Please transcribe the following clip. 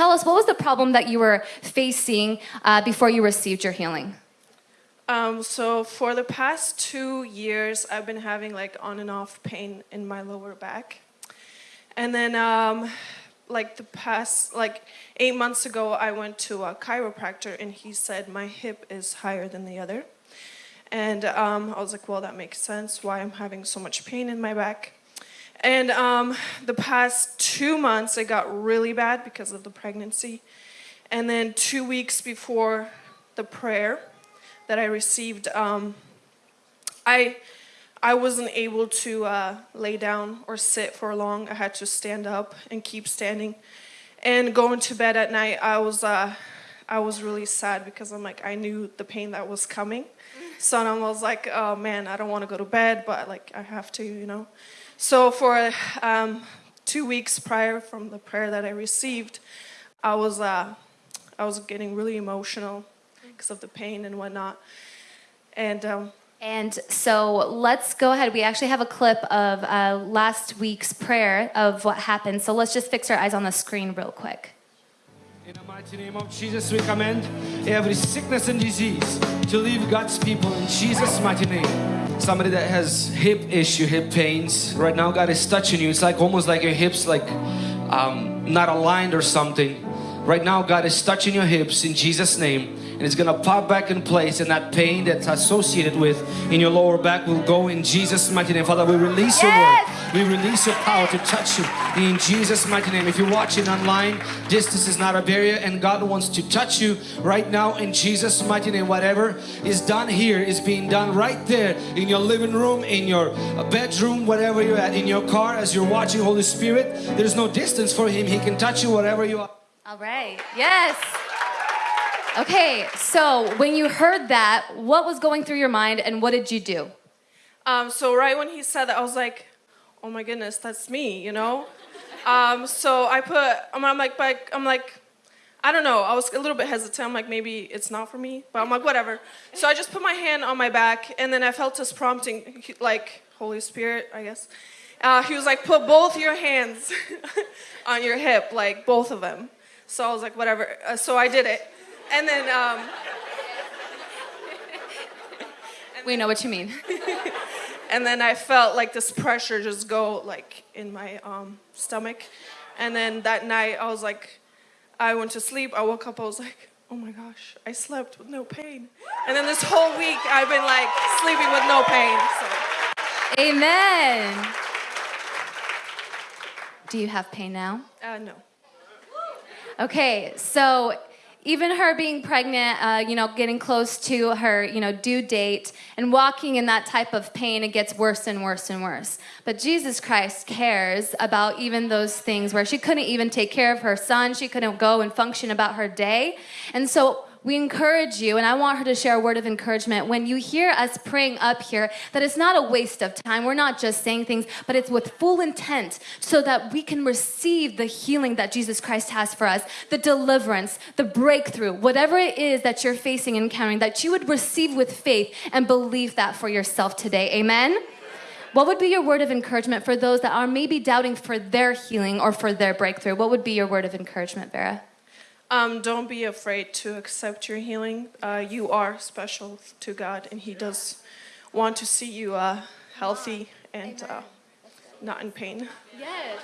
tell us what was the problem that you were facing uh, before you received your healing? Um, so for the past two years, I've been having like on and off pain in my lower back. And then um, like the past, like eight months ago, I went to a chiropractor and he said my hip is higher than the other. And um, I was like, well, that makes sense why I'm having so much pain in my back. And um, the past two months, it got really bad because of the pregnancy. And then two weeks before the prayer that I received, um, I, I wasn't able to uh, lay down or sit for long. I had to stand up and keep standing. And going to bed at night, I was, uh, I was really sad because I'm like, I knew the pain that was coming. So I was like, oh man, I don't want to go to bed, but like I have to, you know. So for um, two weeks prior from the prayer that I received, I was, uh, I was getting really emotional because of the pain and whatnot. And um, And so let's go ahead. We actually have a clip of uh, last week's prayer of what happened. So let's just fix our eyes on the screen real quick. In the mighty name of Jesus, we command every sickness and disease to leave God's people in Jesus' mighty name. Somebody that has hip issue, hip pains, right now God is touching you. It's like almost like your hips like um, not aligned or something. Right now God is touching your hips in Jesus' name and it's gonna pop back in place and that pain that's associated with in your lower back will go in Jesus' mighty name. Father, we release your word. We release your power to touch you in Jesus' mighty name. If you're watching online, distance is not a barrier and God wants to touch you right now in Jesus' mighty name. Whatever is done here is being done right there in your living room, in your bedroom, whatever you're at, in your car as you're watching Holy Spirit. There's no distance for Him. He can touch you wherever you are. All right. Yes. Okay, so when you heard that, what was going through your mind and what did you do? Um, so right when he said that, I was like, oh my goodness, that's me, you know? um, so I put, I'm, like, I'm like, I don't know, I was a little bit hesitant. I'm like, maybe it's not for me, but I'm like, whatever. So I just put my hand on my back and then I felt this prompting, like, Holy Spirit, I guess. Uh, he was like, put both your hands on your hip, like both of them. So I was like, whatever. Uh, so I did it. And then, um, We know what you mean. and then I felt like this pressure just go like in my um, stomach. And then that night I was like, I went to sleep. I woke up. I was like, oh my gosh, I slept with no pain. And then this whole week I've been like sleeping with no pain. So, Amen. Do you have pain now? uh, no. Okay, so even her being pregnant, uh, you know, getting close to her, you know, due date and walking in that type of pain, it gets worse and worse and worse. But Jesus Christ cares about even those things where she couldn't even take care of her son, she couldn't go and function about her day. And so we encourage you, and I want her to share a word of encouragement. When you hear us praying up here, that it's not a waste of time. We're not just saying things, but it's with full intent so that we can receive the healing that Jesus Christ has for us, the deliverance, the breakthrough, whatever it is that you're facing and encountering, that you would receive with faith and believe that for yourself today. Amen? What would be your word of encouragement for those that are maybe doubting for their healing or for their breakthrough? What would be your word of encouragement, Vera? Um, don't be afraid to accept your healing. Uh, you are special to God, and He does want to see you uh, healthy and uh, not in pain. Yes.